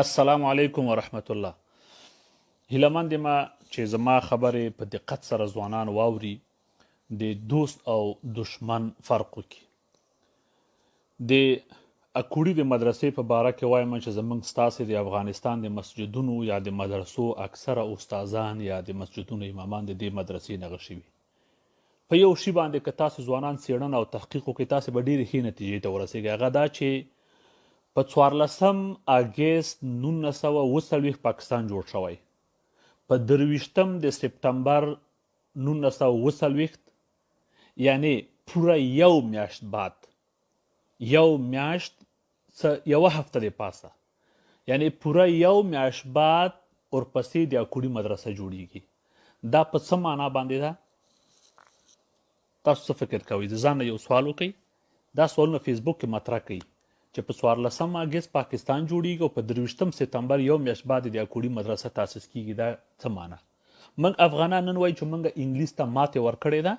السلام علیکم ورحمت الله هیله مند یم چې زما خبرې په دقت سره ځوانان واوري د دوست او دشمن فرق وکړي د اکوړي د مدرسې په باره کې وایم چې زمونږ ستاسو د افغانستان د مسجدونو یا د مدرسو اکثره استادان یا د مسجدونو امامان د دې مدرسې نه غشي په یو شي باندې که تاسو ځوانان څېړنه او تحقیق وکړئ تاسو به ډېرې ښې نتیجې ته ورسېږئ هغه دا چې په څوارلسم اګست نولس سوه اووه څلوېښت پاکستان جوړ شوی په درویشتم د سپټمبر نولس سوه اووه څلوېښت یعنې پوره یو میاشت بعد یو میاشت څه یوه هفته د پاسه یعنی پوره یو میاشت بعد ورپسې د اکوړي مدرسه جوړیږي دا په څه معنا باندې ده تاسو څه فکر کوئ د ځان یو سوال وکړئ دا سوالونه فیسبوک کې مطرح کړئ چې په 14 اگست پاکستان جوړیږي او په 23 سپتمبر یو میاشت بعد د اکوړي مدرسه تاسیس کیږي دا څه معنی من افغانان نن وایي چې موږ انګلیس ته ماته ورکړې ده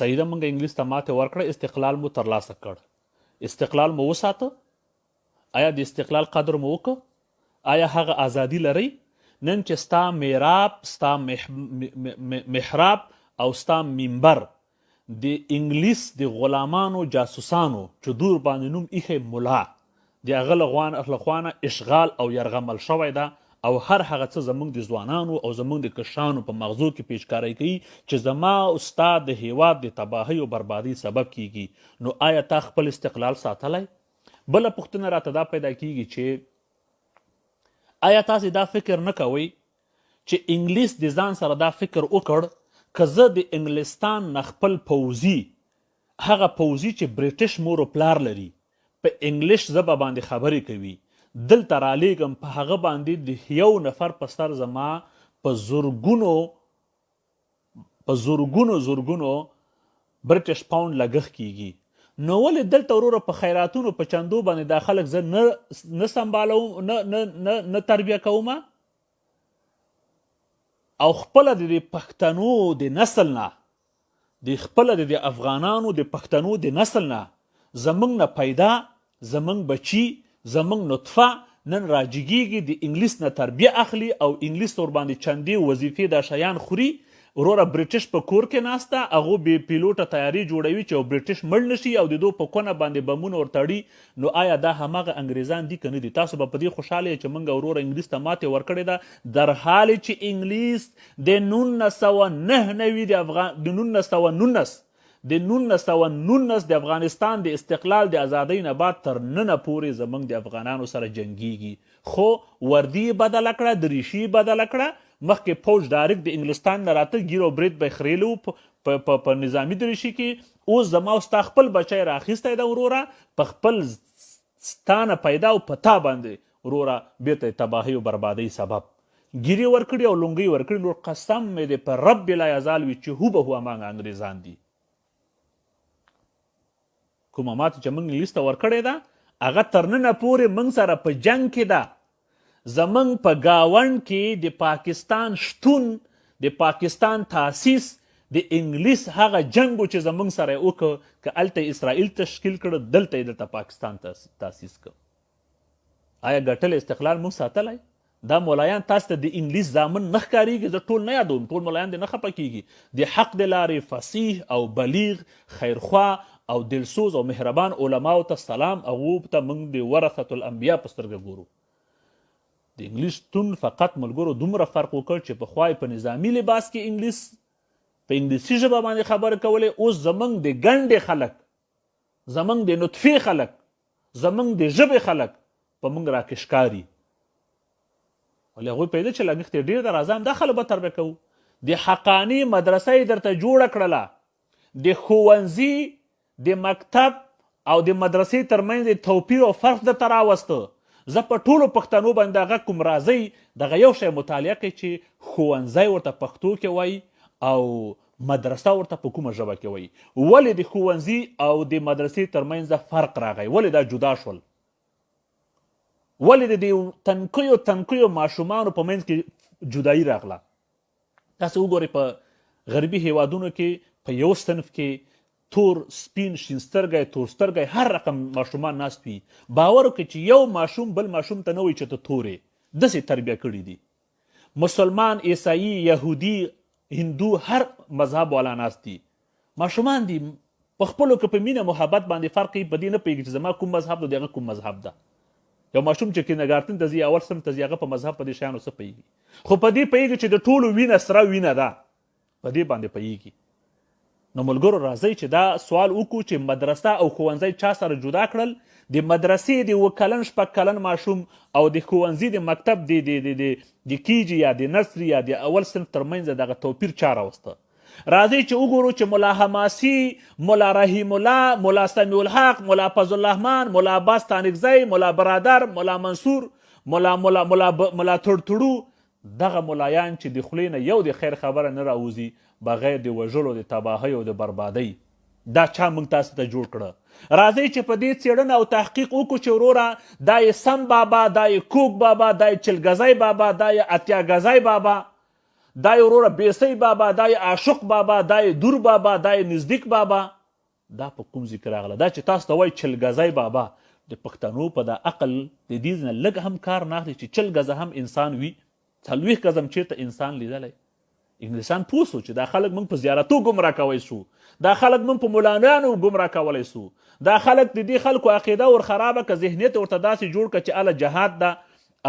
صحیح ده موږ انګلیس ته ماته ورکړه استقلال مو ترلاسه کړ استقلال مو وساته؟ ایا د استقلال قدر مو وکړ؟ ایا هغه ازادي لرئ؟ نن چې ستا میراب، ستا محراب او ستا منبر د انګلیس د غلامانو جاسوسانو چې دور باندې نوم ایښی ملا د هغه له خوا نه اشغال او یرغمل شوی ده او هر هغه څه زموږ د ځوانانو او زموږ د کشرانو په مغزو کې پیچکارۍ کوي چې زما او ستا د هیواد د تباهۍ او بربادۍ سبب کیږي نو آیا تا خپل استقلال ساتلی؟ بله پوښتنه راته دا پیدا کیږي چې آیا تاسو دا فکر نه کوئ چې انګلیس د ځان سره دا فکر وکړ که زه د انګلستان نه خپل پوځي هغه پوځي چې برټش مور و پلار لري په انګلش زبه باندې خبرې کوي دلته رالېږم په هغه باندې د هيو نفر په سر زما په زرګونو په زرګونو زرګونو برټش پاونډ لګښت کیږي نو ولې دلته وروره په خیراتونو په چندو باندې دا خلک زه نه نه سمبالوم نه نه نه نه تربیه کوم او خپل د پښتنو د نسل نه دی خپله د دی افغانانو د پښتنو د نسل نه زمونږ نه پیدا زمونږ بچی زمونږ نطفه نن را جګیږی د انګلیس نه تربیه اخلی او انګلیس ورباندی چندی وظیفی دا شیان خوری وروره بریټش په کور کې ناست ده هغو بې پیلوټه طیارې جوړوي چې یو بریټش مړ نشي او د دو په کونه باندې بمونه ورتړي نو آیا دا هماغه انګریزان دي که نه دي؟ تاسو به په دې خوشحاله یې چې موږ وروره انګلیس ته ماتې ورکړې ده درحالې چې انګلیس د نولس سوه نهه نوي د افغان د نولس سوه نولس د نولس سوه نولس د افغانستان د استقلال د ازادۍ نه بعد تر ننه پورې زموږ د افغانانو سره جنګیږي خو وردی یې بدله کړه دریشي یې بدله کړه مخکې پوج ډایرکټ د انګلستان نه راته ګیر او برید به یې خریلو په په په نظامي دریشي کې اوس زما او ستا خپل بچی را اخیستی ده وروره په خپل ستا نه پیدا او په تا باندې وروره بیرته تباهی او بربادی سبب ګیری ورکړي او لونګي ورکړي لور قسم مې دې په رب لا یزال وي چې هو به هو امانګ انګریزان دي کومه ماته چې موږ انګلیس ته ورکړې ده هغه تر ننه پورې موږ سره په جنگ کې ده زموږ په ګاونډ کې د پاکستان شتون، د پاکستان تاسیس، د انګلیس هغه جنګ و چې زموږ سره یې وکړ، که هلته یې اسرائیل تشکیل کړ، دلته یې دلته پاکستان تاسیس کړ. آیا ګټلی استقلال موږ ساتلی؟ دا مولایان تاسو ته د انګلیس زامن نه ښکاریږي؟ زه ټول نه یادوم، ټول مولایان دې نه خپه کیږي، د حق د لارې فصیح او بلیغ خیرخواه او دلسوز او مهربان علماو ته سلام هغو ته موږ د ورثة الانبیاء په سترګه ګورو د انګلیس تون فقط ملګرو دومره فرق وکړ چې پخوا یې په نظامي لباس کې انګلیس په انګلیسي ژبه باندې خبرې کولې اوس زمونږ د ګنډې خلک زمونږ د نطفې خلک زمونږ د ژبې خلک په موږ راکې ښکاري ولې هغوی پوهېده چې لګښت یې ډېر ده راځه همدا خلک به تربیه کوو د حقاني مدرسه یې درته جوړه کړله د ښوونځي، د مکتب او د مدرسې تر منځ یې توپیر او فرق درته راوسته، زه په ټولو پښتنو باندې دا غږ کوم راځئ دغه یو شی مطالعه کړئ چې ښوونځی ورته پښتو کې وایي او مدرسه ورته په کومه ژبه کې وایي، ولې د ښوونځي او د مدرسې تر منځ فرق راغی، ولې دا جدا شول، ولې د دې تنکیو تنکیو ماشومانو په منځ کې جدایي راغله. تاسو وګورئ په غربي هېوادونو کې په یو صنف کې تور سپین شین سترګی تور سترګی هر رقم ماشومان ناست وي باور وکړئ چې یو ماشوم بل ماشوم ته نه وایي چې ته تورې داسې تربیه کړي دي مسلمان عیسائی یهودي هندو هر مذهب والا ناست دي ماشومان دي په خپلو کې په مینه محبت باندې فرق کوي په دې نه پوهېږي چې زما کوم مذهب ده د هغه کوم مذهب ده یو ماشوم چې کینډګارتن ته ځي اول صنف ته ځي هغه په مذهب په دې شیانو څه پوهېږي خو په دې پوهېږي چې د ټولو وینه سره وینه ده په دې باندې پوهېږي نو ملګرو راځئ چې دا سوال وکړو چې مدرسه او ښوونځی چا سره جدا کړل د مدرسې د اوه کلن شپږ کلن ماشوم او د ښوونځي د مکتب د د د د د کیجي یا د نرسري یا د اول صنف ترمنځ دغه توپیر چا راوسته راځئ چې وګورو چې ملا حماسي، ملا رحیم الله، ملا سمیع الحق، ملا فضل الرحمن، ملا عباس ستانکزی، ملا برادر، ملا منصور، ملا ملا ملا ملا تړتړو دغه ملایان چې د خولې نه یو د خیر خبره نه راوځي بغیر د وژلو د تباهۍ او د بربادۍ دا چا موږ تاسو ته جوړ کړه راځئ چې په دې څېړنه او تحقیق وکړو چې وروره دا یې سم بابا دا یې کوک بابا دا یې چلګزی بابا دا یې اتیا ګزی بابا دای وروره بیسی بابا دای عاشق بابا دای دور بابا دای نزدیک بابا دا په کوم ذکر راغله دا چې تاسو ته وای چلګزای بابا د پښتنو په دا عقل د دې نه لګ هم کار نه اخلي چې چلګزه هم انسان وي څلويخ غزم چیرته انسان لیدلای انګلیسان پوسو چې دا خلک موږ په زیارتو گمراه کوي سو دا خلک موږ په مولانانو گمراه کولای سو دا خلک د دې خلکو عقیده ور خرابه که ذهنیت ورته داسې جوړ ک چې اله جهاد دا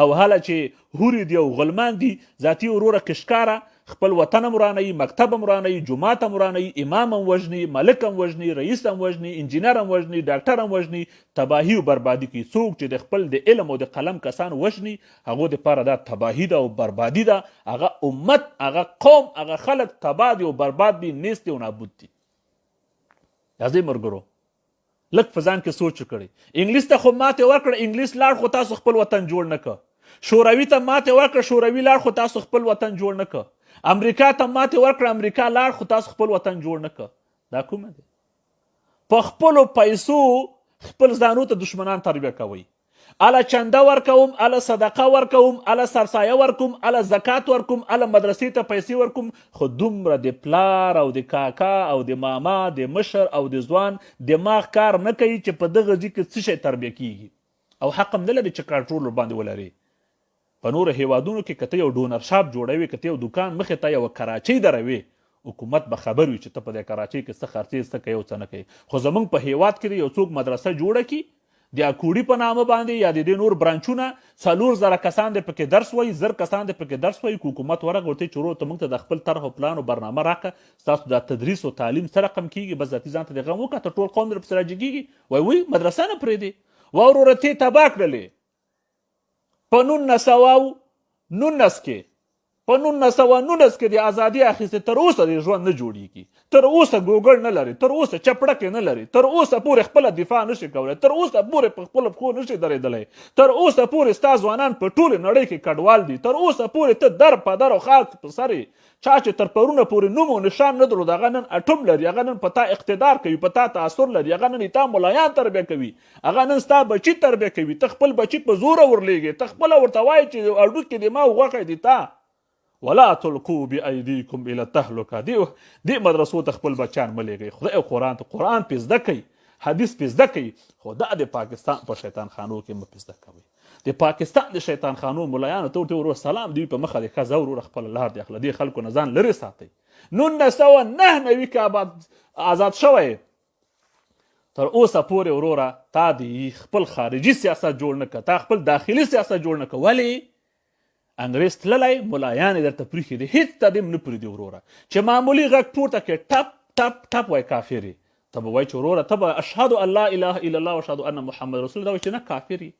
او هله چی حوری دی او غلمان دی ذاتی وروره کشکاره خپل وطن هم ورانه یی مکتب هم ورانه یی جومات هم ورانه یی امام هم وژنی ملک هم وژنی رئیس هم وژنی انجینر هم وژنی ډاکټر هم وژنی تباهی او بربادی کوی څوک چی د خپل د علم او د قلم کسان وژنی هغو د پاره دا تباهی ده او بربادی ده هغه امت هغه قوم هغه خلک تباه دی او برباد دی نیست او نابود دی عزیز مرګرو. لږ په ځان کې سوچ وکړئ انګلیس ته خو ماته ورکړه انګلیس لاړ خو تاسو خپل وطن جوړ نه کړ شوروي ته ماته ورکړه شوروي لاړ خو تاسو خپل وطن جوړ نه کړ امریکا ته ماته ورکړه امریکا لاړ خو تاسو خپل وطن جوړ نه کړ دا کومه ده په خپل پیسو خپل ځانو ته دشمنان تربیه کوي اله چنده ورکوم اله صدقه ورکوم اله سرسایه ورکوم اله زکات ورکوم اله مدرسې ته پیسې ورکوم خو دومره د پلار او د کاکا او د ماما د مشر او د ځوان دماغ کار نه کوي چې په دغه ځي کې څه شی تربیه کیږي او حق هم نه لري چې کنټرول ورباندې ولري په نورو هیوادونو کې که ته یو ډونر شاپ جوړوې که ته یو دوکان مخې ته یوه کراچۍ دروې حکومت به خبر وي چې ته په دې کراچۍ کې څه خرڅې څه کوې او څه نه کوې خو زمونږ په هیواد کې دې یو څوک مدرسه جوړه کړي د اکوړي په نامه باندې یا د دې نور برانچونه څلور زره کسان دې پکې درس وایي زر کسان دې پکې درس وایي که حکومت ورغ ورته چې ورو ته موږ ته د خپل طرح او پلان او برنامه راکه ستاسو دا تدریس او تعلیم څه رقم کیږي بس ذاتي ځان ته دې غم وکړه ته ټول قوم دې پسې راجګیږي وای وای مدرسه نه پرېږدي وروره ته تباه کړلې په نولس سوه او نولس کې په نولس سوه نولس کې د ازادي اخیستې تر اوسه د ژوند نه جوړیږي تر اوسه ګوګل نه لري تر اوسه چپړکې نه لري تر اوسه پورې خپله دفاع نشي کولی تر اوسه پورې په خپلو پښو نشي درېدلی تر اوسه پورې ستا ځوانان په ټولې نړۍ کې کډوال دي تر اوسه پورې ته در په در او خاک په سر چا چې تر پرونه پورې نوم او نشان نه درلود هغه نن اټوم لري هغه نن په تا اقتدار کوي په تا تاثر لري هغه نن تا ملایان تربیه کوي هغه نن ستا بچي تربیه کوي ته خپل بچي په زوره ورلیږې ته خپله ورته وایې چې هډوکي دې ما او غوښه دې تا ولا تلقو بأیدیکم الی التهلکه دې دې مدرسو ته خپل بچیان مه لیږئ خدای او قرآن ته قرآن پې زده کوي حدیث پې زده کوي خو دا د پاکستان په شیطان خانو کې مه پې زده کوئ د پاکستان د شیطان خانو ملایانو ته ورته ورور سلام دی په مخه د ښځه ورور خپل لار دی خپل دی خلکو نه ځان لري ساتي 1999 کابه آزاد شوی تر اوسه پورې وروره تا دی خپل خارجي سیاست جوړ نه کړ تا خپل داخلي سیاست جوړ نه کړ ولی انګريز تللی ملایان درته پریخي دي هیڅ ته دیم نه پریدي وروره چې معمولی غږ پورته کې ټپ ټپ ټپ وای کافری ته به وای چې وروره ته به اشهد الله اله الا الله واشهد ان محمد رسول دا چې نه کافری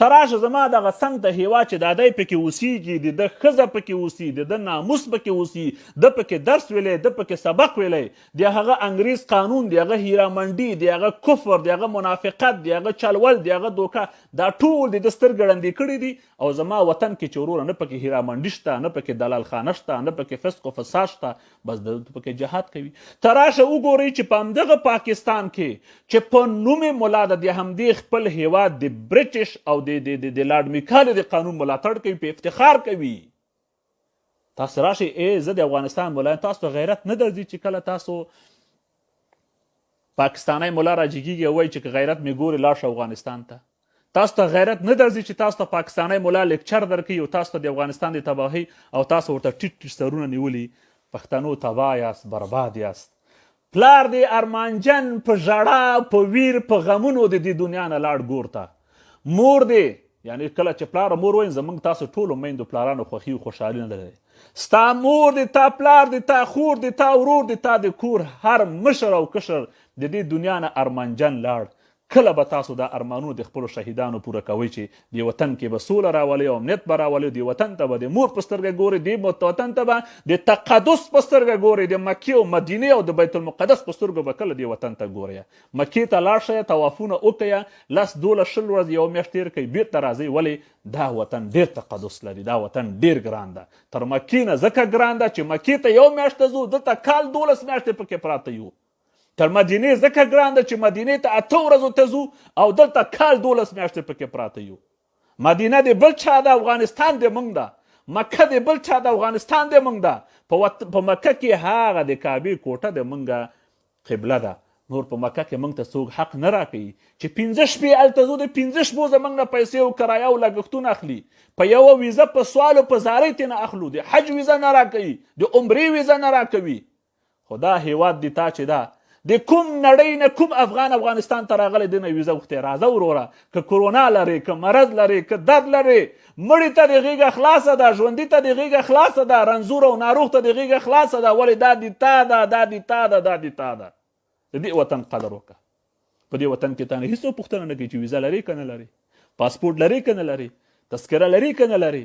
ته راشه زما دغه څنګ ته هېواد چې دادی پکې اوسېږي د ده ښځه پکې اوسي د ده ناموس پکې اوسي ده پکې درس ویلی ده پکې سبق ویلی د هغه انګریز قانون د هغه هیرامنډي د هغه کفر د هغه منافقت د هغه چلول د هغه دوکه دا ټول د ده سترګې ړندې کړي دي او زما وطن کې چې وروره نه پکې هیرامنډي شته نه پکې دلال خانه شته نه پکې فسق و فساد شته بس د پکې جهاد کوي تراشه وګورئ چې په همدغه پاکستان کې چې په نوم مولا د د همدې خپل هیواد د برټش او د د د لارډ میکال د قانون ملاتړ کوي په افتخار کوي تاسو راشي ای زه د افغانستان مولا تاسو ته غیرت نه درځي چې کله تاسو پاکستانی ملا راجیګیږي او وایي چې که غیرت مې ګورې لاړ شه افغانستان ته تاسو ته غیرت نه درځي چې تاسو ته پاکستانی ملا لیکچر درکوي او تاسو ته د افغانستان د تباهۍ او تاسو ورته ټیټ ټیټ سرونه نیولي پښتنو تباه یاست برباد یاست پلار دې ارمانجن په ژړا په ویر په غمونو د دې دنیا نه لاړ ګور ته مور دې یعنی کله چې پلار مور وایم زمونږ تاسو ټولو میندو پلارانو خوښي او خوشحالي نه لري ستا مور دې تا پلار دې تا خور دې تا ورور دې تا د کور هر مشر او کشر د دې دنیا نه ارمانجن لاړ کله به تاسو دا ارمانونه د خپل شهیدانو پوره کوي چې دی وطن کې به سوله راولي او امنیت به راولي دی وطن ته به د مور په سترګه ګوري دی وطن ته به د تقدس په سترګه ګوري د مکې او مدینه او د بیت المقدس په سترګه به کله دی وطن ته ګوري مکې ته لاړ شئ طوافونه وکړئ لس دولس شل ورځې یوه میاشت تیر کړئ بیرته راځئ ولې دا وطن ډیر تقدس لري دا وطن ډیر ګران ده تر مکې نه ځکه ګران ده چې مکې ته یو میاشت ته ځو دلته کال دولس میاشتې پکې پراته یو تر مدینې ځکه ګران ده چې مدینې ته اته ورځو ته ځو او دلته کال دولس میاشتې پکې پراته یو مدینه د بل چا ده افغانستان د موږ ده مکه د بل چا ده افغانستان د موږ ده په مکه کې هغه د کعبې کوټه د موږ قبله ده نور په مکه کې موږ ته څوک حق نه راکوي چې پنځه شپې هلته ځو د پنځه شپو زموږ نه پیسې او کرایه او لګښتونه اخلي په یوه ویزه په سوال او په زارۍ ترې نه اخلو د حج ویزه نه راکوي د عمرې ویزه نه راکوي خو دا هیواد دی تا چې دا د کوم نړۍ نه کوم افغان افغانستان ته راغلی دی نه ویزه غوښتې راځه وروره که کورونا لرې که مرض لرې که درد لرې مړی ته دې غېږه خلاصه ده ژوندي ته دې غېږه خلاصه ده رنځور او ناروغ ته دې غېږه خلاصه ده ولې دا دي تا ده دا دي تا ده دا دي تا ده د دې وطن قدر وکړه په دې وطن کې تانه هیڅ پوښتنه نه کوي چې ویزه لرې که نه لرې پاسپورټ لرې که نه لرې تذکره لرې که نه لرې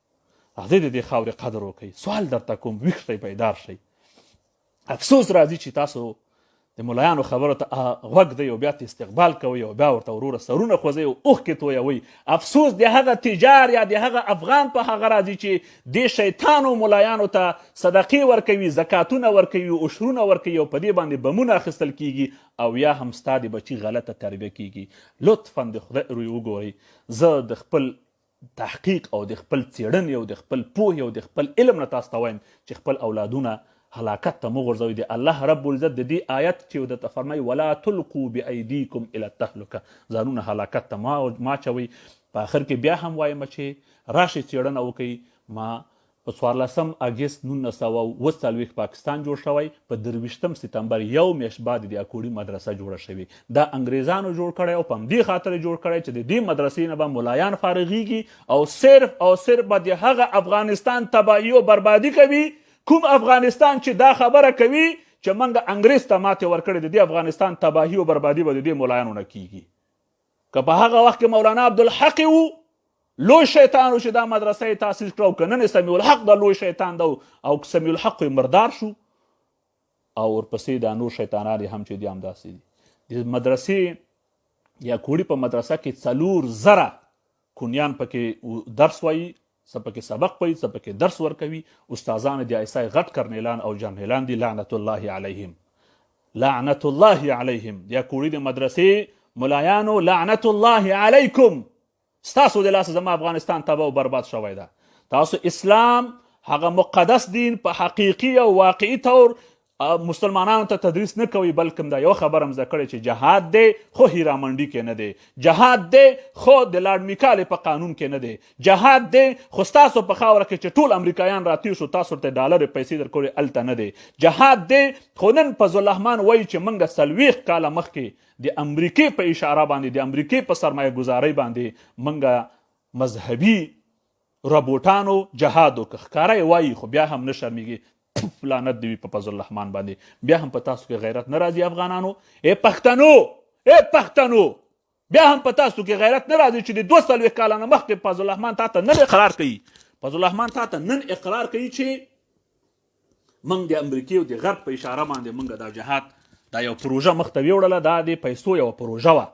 راځئ د دې خاورې قدر وکړئ سوال درته کوم ویښ شئ بیدار شئ افسوس راځي چې تاسو د ملایانو خبرو ته غوږ دی او بیا ته استقبال کوي او بیا ورته وروره سرونه خوځي او اوښکې تویوي افسوس د هغه تجار یا د هغه افغان په هغه راځي چې د شیطانو ملایانو ته صدقې ورکوي زکاتونه ورکوي عشرونه ورکوي او په دې باندې بمونه اخیستل کیږي او یا هم ستا د بچي غلطه تربیه کیږي لطفا د خدای روی وګورئ زه د خپل تحقیق او د خپل څیړنې او د خپل پوهې او د خپل علم نه تاسو ته وایم چې خپل اولادونه هلاکت ته مه غورځوئ د الله رب العزت د دې آیت چې درته فرمایي ولا تلقوا بایدیکم الی التهلکه ځانونه هلاکت ته مه اچوئ په اخر کې بیا هم وایم چې راشئ څیړنه وکړئ ما په څوارلسم اګست نولس سوه او اووه څلوېښت پاکستان جوړ شوی، په درویشتم ستمبر یو میاشت بعد د اکوړي مدرسه جوړه شوې، دا انګریزانو جوړ کړی او په همدې خاطر یې جوړ کړی چې د دې مدرسې نه به ملایان فارغیږي او صرف او صرف به د هغه افغانستان تباهي او بربادي کوي کوم افغانستان چې دا خبره کوي چې موږ انګریز ته ماتې ورکړې د دې افغانستان تباهي او بربادي به د دې ملایانو نه کیږي. که په هغه وخت کې مولانا عبدالحق وو لوی شیطان و چې دا مدرسه یې تاسیس کړه او که نن سمیع الحق دا لوی شیطان ده او که سمیع الحق خو مردار شو او ورپسې دا نور شیطانان هم چې دي همداسې دي د مدرسې یا کوړي په مدرسه کې څلور زره کونیان پکې درس وایي څه پکې سبق وایي څه پکې درس ورکوي استادان د آی اس آی غټ کرنیلان او جنرالان دي لعنت الله علیهم لعنت الله علیهم د کوړي د مدرسې ملایانو لعنت الله علیکم ستاسو د لاس زما افغانستان تبا او برباد شوی ده تاسو اسلام هغه مقدس دین په حقیقي او واقعي تور مسلمانانو ته تدریس نه کوي بلکم دا یو خبر هم زده کړی چې جهاد دی خو هیرامنډي کې نه دی جهاد دی خو د لارډ میکالې په قانون کې نه دی جهاد دی خو تاسو په خاور کې چې ټول امریکایان راتیر شو تاسو ته ډالر پیسې درکړي الته نه دی جهاد دی خو نن په ظلحمان وایي چې منګه سلويخ کاله مخکې د امریکای په اشاره باندې د امریکای په سرمایه گذاري باندې منګه مذهبي ربوټانو جهاد وکړ ښکاره یې وایي خو بیا هم نه شرمیږي تف لعنت دی وي په فضل الرحمن باندې بیا هم په تاسو کې غیرت نه راځي افغانانو اے پښتنو اے پښتنو بیا هم په تاسو کې غیرت نه راځي چې د 200 کال نه مخکې فضل الرحمن تاسو نن اقرار کوي فضل الرحمن تاسو نن اقرار کوي چې موږ د امریکای او د غرب په اشاره باندې موږ دا جهاد دا یو پروژه مخته ویوړله دا د پیسو یو پروژه وا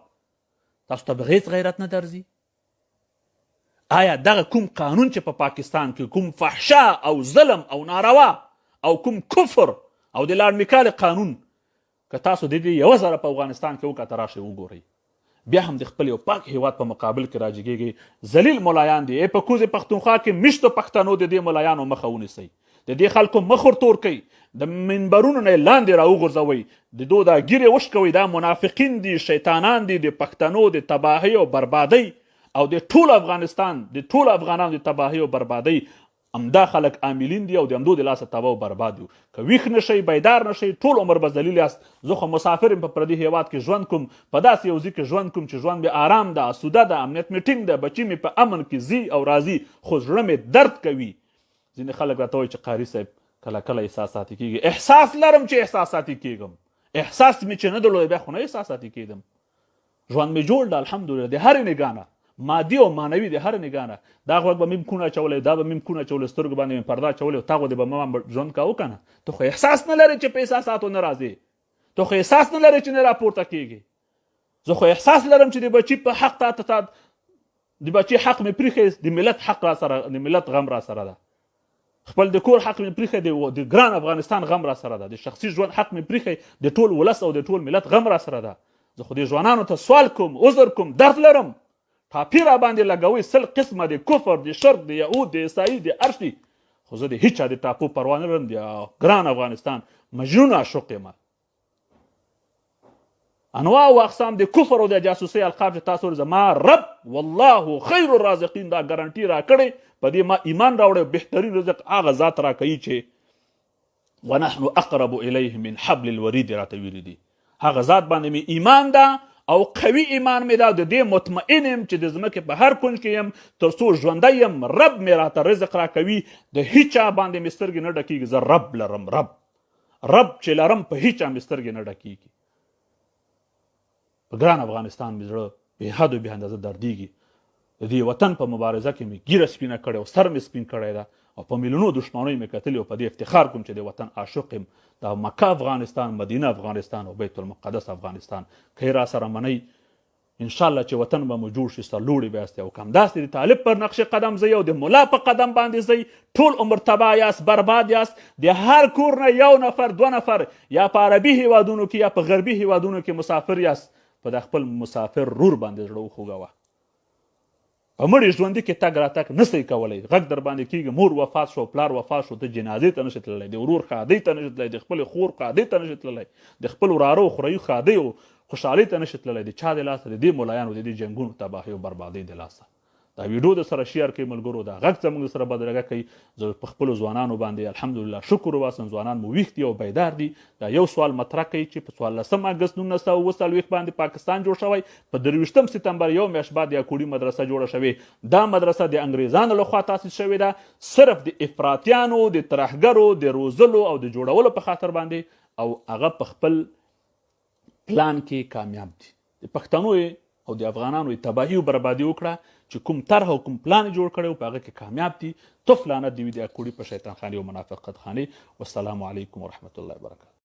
تاسو ته بغیس غیرت نه درځي آیا دغه کوم قانون چې په پاکستان کې کوم فحشا او ظلم او ناروا او کوم کفر او د لارډ میکال قانون که تاسو د دې یو ځل په افغانستان کې وکړه راشي وګورئ بیا هم د خپل یو پاک هیواد په مقابل کې راجګيږي ذلیل ملایان دي په کوزه پښتونخوا کې مشتو پښتنو د دې ملایانو مخه ونیسي د دې خلکو مخ ور تور کوي د منبرونو نه لاندې راوغورځوي د دوی دا ګیرې وشکوي دا منافقین دي شیطانان دي د پښتنو د تباهۍ او بربادۍ او د ټول افغانستان د ټول افغانانو د تباهۍ او بربادۍ همدا خلک عاملین دي او د همدو د لاسه تباه او برباد یو که ویښ نه شئ بیدار نه شئ ټول عمر به ذلیل یاست زه خو مسافر یم په پردي هیواد کې ژوند کوم په داسې یو ځي کې ژوند کوم چې ژوند مې آرام ده اسوده ده امنیت مې ټینګ ده بچي مې په امن کې ځي او راځي خو زړه مې درد کوي ځینې خلک راته وایي چې قاري صاحب کله کله احساساتي کېږي احساس لرم چې احساساتي کېږم احساس مې چې نه درلود بیا خو نه احساساتي کېدم ژوند مې جوړ ده الحمدلله د هرې نګاه نه مادي او معنوي د هرې نګاه نه دا غوږ به مې هم کونه اچولی دا به مې هم کونه اچولی سترګو باندې مې پرده اچولې تا غوندې به ما ژوند کاوه که نه ته خو احساس نه لرې چې په احساساتو نه راځې ته خو احساس نه لرې چې نه راپورته کېږې زه خو احساس لرم چې د بچي په حق تا ته د بچي حق مې پریخې د ملت حق را سره د ملت غم را سره ده خپل د کور حق مې پریخې د ګران افغانستان غم را سره ده د شخصي ژوند حق مې پریخې د ټول ولس او د ټول ملت غم را سره ده زه خو دې ځوانانو ته سوال کوم عذر کوم درد لرم ټاپی را باندې لګوي سل قسمه د کفر د شرک د یهود د عیسائی د ارش دي خو زه د هیچا د ټاپو پروا نه لرم د ګران افغانستان مجنون عاشق یم انواع او اقسام د کفر او د جاسوسي القاب چې تاسو زما رب والله خیر الرازقین دا ګارانټي را کړي په دې ما ایمان راوړې بهترین رزق هغه ذات را کوي چې ونحن اقرب الیه من حبل الورید را ته ویلي دي هغه ذات باندې می ایمان ده او قوي ایمان مې دا د دې مطمئن یم چې د ځمکې په هر کونج کې یم تر څو ژوندی یم رب مې راته رزق را کوي د هیچا باندې مې سترګې نه ډکیږي زه رب لرم رب رب چې لرم په هیچا مې سترګې نه ډکېږي په ګران افغانستان مې زړه بې حد او بې اندازه دردېږي د دې وطن په مبارزه کې مې ګیره سپینه کړې او سر مې سپین کړی ده او په میلیونو دښمنۍ مې کتلې او په دې افتخار کوم چې د وطن عاشق یم د مکه افغانستان مدینه افغانستان او بیت المقدس افغانستان که را سره منئ انشاالله چې وطن به مو جوړ شي سرلوړي به یاست او که همداسې د طالب پر نقش قدم ځئ او د ملا په قدم باندې ځئ ټول عمر تباه یاست برباد یاست د هر کور نه یو نفر دوه نفر یا په عربي هیوادونو کې یا په غربي هیوادونو کې مسافر یاست په د خپل مسافر رور باندې زړه وخوږوه په مړي ژوندي کې تګ راتګ نه سئ کولی غږ در باندې کېږي مور وفات شو پلار وفات شو ته جنازې ته نه شې تللی د ورور ښادۍ ته نه شې تللی د خپلې خور ښادۍ ته نه شې تللی د خپل وراره او خوريو ښادۍ او خوشحالۍ ته نه شې تللی د چا د لاسه د دې ملایانو د دې جنګونو تباهۍ او بربادۍ د لاسه دا ویډیو د سره شیر کړئ ملګرو دا غږ زموږ سره بدرګه کوي زه په خپلو ځوانانو باندې الحمدلله شکر وباسم، ځوانان مو ویښ دي او بیدار دي، دا یو سوال مطرح کوي چې په څوارلسم اګست نولس سوه او اووه څلوېښت باندې پاکستان جوړ شوی، په درویشتم ستمبر یوه میاشت بعد د اکوړي مدرسه جوړه شوې، دا مدرسه د انګریزانو له خوا تاسیس شوې ده، صرف د افراطیانو د ترهګرو د روزلو او د جوړولو په خاطر باندې او هغه په خپل. پلان کې کامیاب دي د پښتنو او د افغانانو تباهي او بربادي وکړه چې کوم طرح او کوم پلان جوړ کړي او په هغه کې کامیاب دي طف لعنت دی وي د اکوړي په شیطان خاني او منافقت خاني والسلام علیکم ورحمت الله وبرکاته